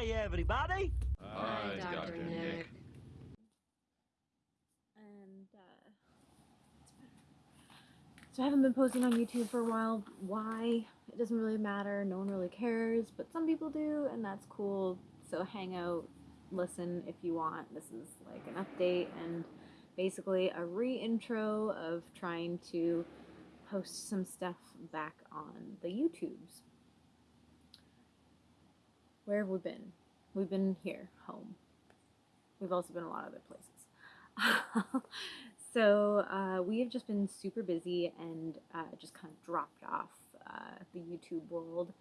Hi, everybody. Hi, Dr. Nick. And uh, so I haven't been posting on YouTube for a while. Why? It doesn't really matter. No one really cares, but some people do, and that's cool. So hang out, listen if you want. This is like an update and basically a re-intro of trying to post some stuff back on the YouTubes. Where have we been? We've been here, home. We've also been a lot of other places. so uh, we have just been super busy and uh, just kind of dropped off uh, the YouTube world.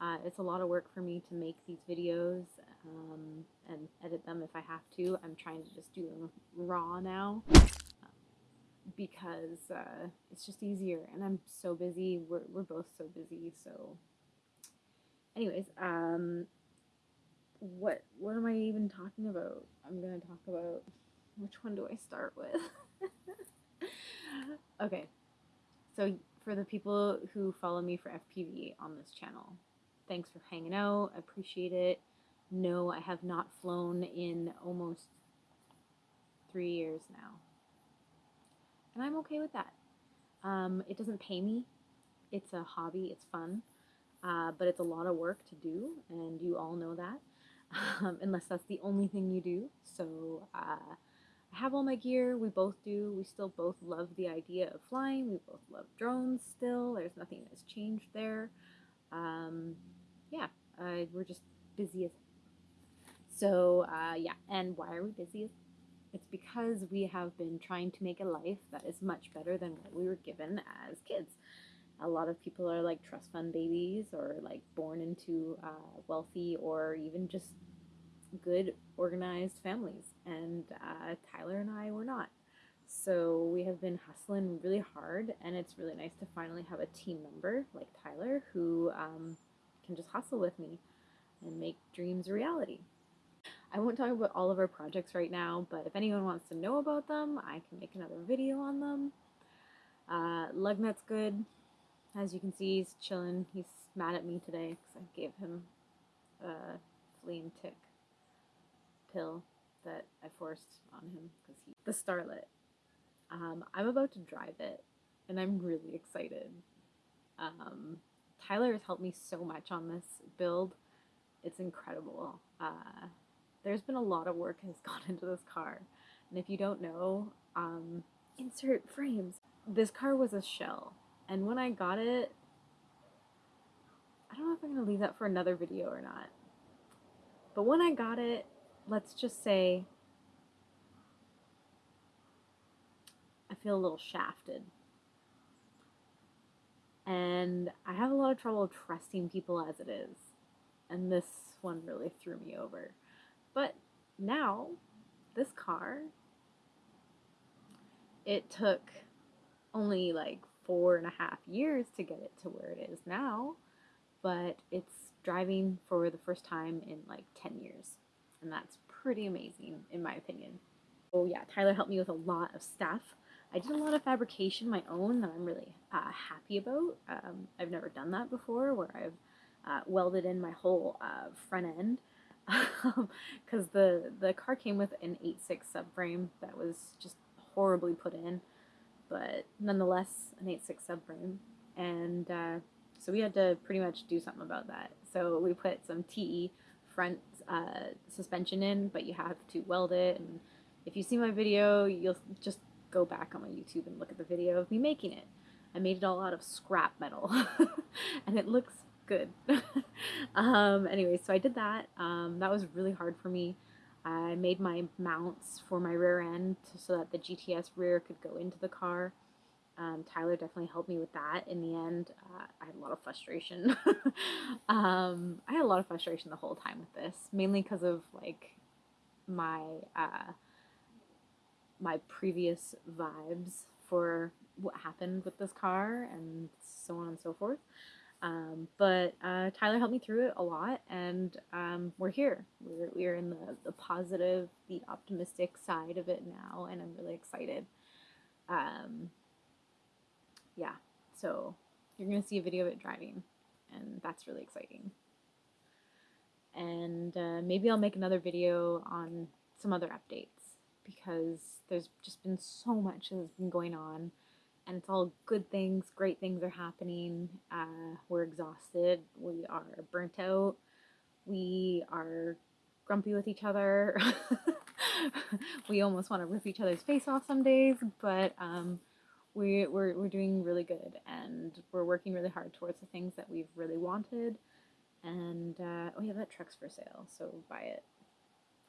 Uh, it's a lot of work for me to make these videos um, and edit them if I have to. I'm trying to just do them raw now because uh, it's just easier and I'm so busy. We're, we're both so busy. So anyways, um, what what am I even talking about? I'm gonna talk about which one do I start with? okay, so for the people who follow me for FPV on this channel, thanks for hanging out. I appreciate it. No, I have not flown in almost three years now, and I'm okay with that. Um, it doesn't pay me. It's a hobby. It's fun. Uh, but it's a lot of work to do, and you all know that um, unless that's the only thing you do. So uh, I have all my gear. We both do. We still both love the idea of flying. We both love drones still. There's nothing that's changed there. Um, yeah, uh, we're just busy as. So uh, yeah, and why are we busy? It's because we have been trying to make a life that is much better than what we were given as kids a lot of people are like trust fund babies or like born into uh, wealthy or even just good organized families and uh, tyler and i were not so we have been hustling really hard and it's really nice to finally have a team member like tyler who um, can just hustle with me and make dreams a reality I won't talk about all of our projects right now, but if anyone wants to know about them, I can make another video on them. Uh, Lugnut's good. As you can see, he's chilling. He's mad at me today because I gave him a flea and tick pill that I forced on him because he the Starlet. Um, I'm about to drive it, and I'm really excited. Um, Tyler has helped me so much on this build. It's incredible. Uh, there's been a lot of work has gone into this car, and if you don't know, um, insert frames. This car was a shell. And when I got it, I don't know if I'm to leave that for another video or not. But when I got it, let's just say I feel a little shafted. And I have a lot of trouble trusting people as it is. And this one really threw me over. But now, this car, it took only like four and a half years to get it to where it is now, but it's driving for the first time in like 10 years. And that's pretty amazing, in my opinion. Oh, yeah, Tyler helped me with a lot of stuff. I did a lot of fabrication my own that I'm really uh, happy about. Um, I've never done that before, where I've uh, welded in my whole uh, front end because the the car came with an 8.6 subframe that was just horribly put in but nonetheless an 8.6 subframe. And uh, so we had to pretty much do something about that. So we put some TE front uh, suspension in, but you have to weld it. And if you see my video, you'll just go back on my YouTube and look at the video of me making it. I made it all out of scrap metal, and it looks good. um, anyway, so I did that. Um, that was really hard for me. I made my mounts for my rear end so that the GTS rear could go into the car. Um, Tyler definitely helped me with that. In the end, uh, I had a lot of frustration. um, I had a lot of frustration the whole time with this, mainly because of like my uh, my previous vibes for what happened with this car and so on and so forth. Um, but uh, Tyler helped me through it a lot, and um, we're here. We're, we're in the, the positive, the optimistic side of it now, and I'm really excited. Um, yeah, so you're going to see a video of it driving, and that's really exciting. and uh, maybe I'll make another video on some other updates because there's just been so much that's been going on and it's all good things, great things are happening. Uh, we're exhausted, we are burnt out, we are grumpy with each other. we almost want to rip each other's face off some days, but um, we, we're, we're doing really good and we're working really hard towards the things that we've really wanted. And uh, oh yeah, that truck's for sale, so buy it.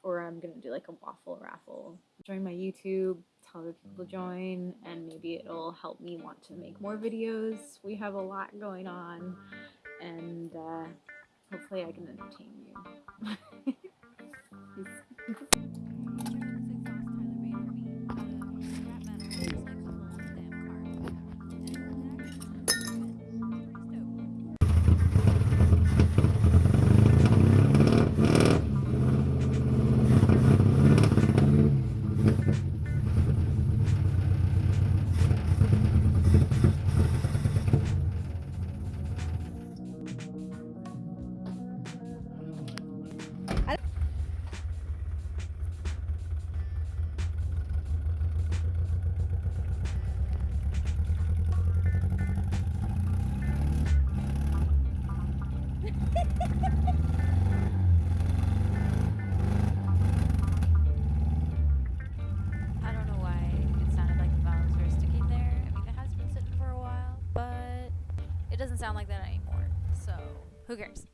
Or I'm gonna do like a waffle raffle. Join my YouTube, tell other people to join, and maybe it'll help me want to make more videos. We have a lot going on, and uh, hopefully I can entertain you. it doesn't sound like that anymore. So, who cares?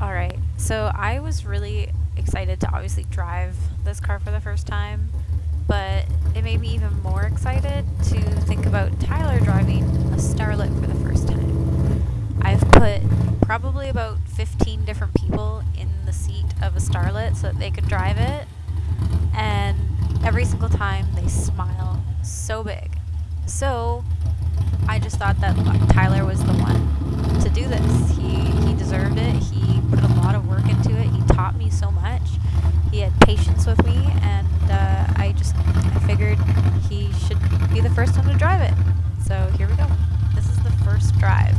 All right. So, I was really excited to obviously drive this car for the first time, but it made me even more excited to think about Tyler driving a Starlet for the first time. I've put probably about 15 different people in the seat of a Starlet so that they could drive it, and every single time they smile so big. So I just thought that Tyler was the one to do this. He he deserved it. He put a lot of work into it. He taught me so much. He had patience with me, and uh, I just I figured he should be the first one to drive it. So here we go. This is the first drive.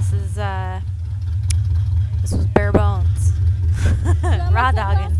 This is uh this was bare bones. Raw dogging.